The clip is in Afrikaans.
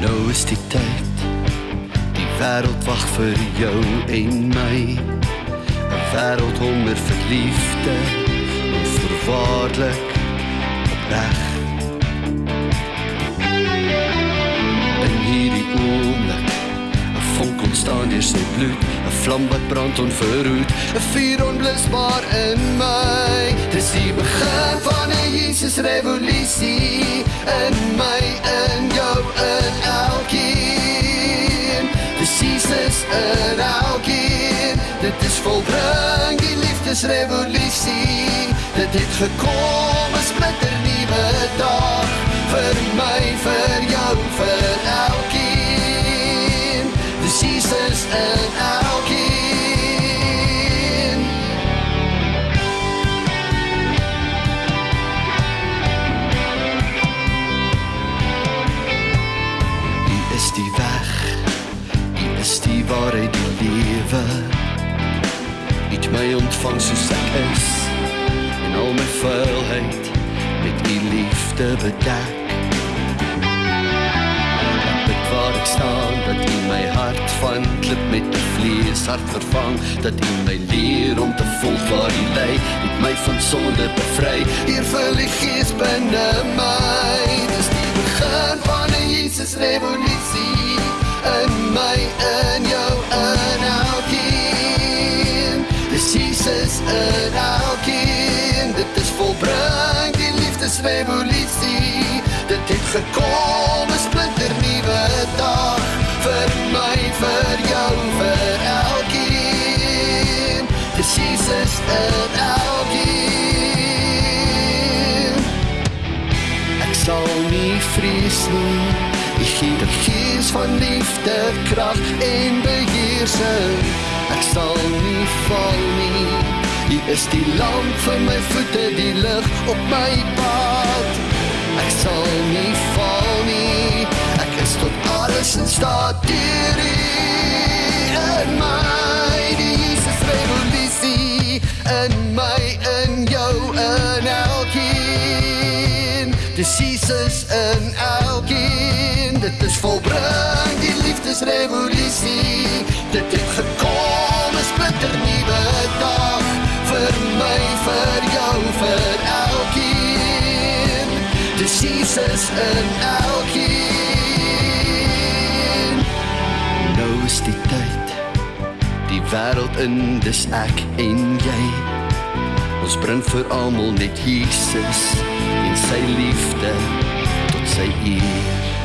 Nou is die tyd. Die wêreld wag vir jou en my. 'n Wêreld honder vir liefde, onvoorwaardelik opreg. In hierdie oomblik 'n vonk ontstaan deur sy bloed, 'n vlam wat brand onverhoed, 'n vuur onblusbaar in my. Dis die begin van 'n Jesus revolusie in Jesus in elkeen. Dit is volbring die liefdesrevolusie. Dit het gekom 'n splinter nuwe dag vir my, vir jou, vir elkeen. Dis Jesus in elkeen. U is die weg. U is die waarheid, die lewe. Het my ontvang soos ek is en al my vuilheid met u liefde bedek. Ek bid waar ek staan dat u my hart van klip met 'n vleeshart vervang, dat u my leer om te volg waar u lei, het my van sonde bevry. Hier vul die gees binne my. Dis die begin van 'n Jesus revolusie in my, in elkeen. Dit is volbring die liefdesrevolusie. Dit het gekom 'n splinter nuwe dag vir my, vir jou, vir elkeen. Dis Jesus in elkeen. Ek sal nie vrees nie. U gee die gees van liefde, krag en beheersing. Ek sal nie val nie. U is die lamp vir my voete, die lig op my pad. Ek sal nie val nie. Ek is tot alles in staat deur U in my die Jesus revolusie in my in jou in elkeen. Dis Jesus in elkeen. Dit is volbring die liefdesrevolusie. Dit Dis Jesus in elkeen. Nou is die tyd. Die wêreld in dis ek en jy. Ons bring vir almal net Jesus en sy liefde tot sy eer.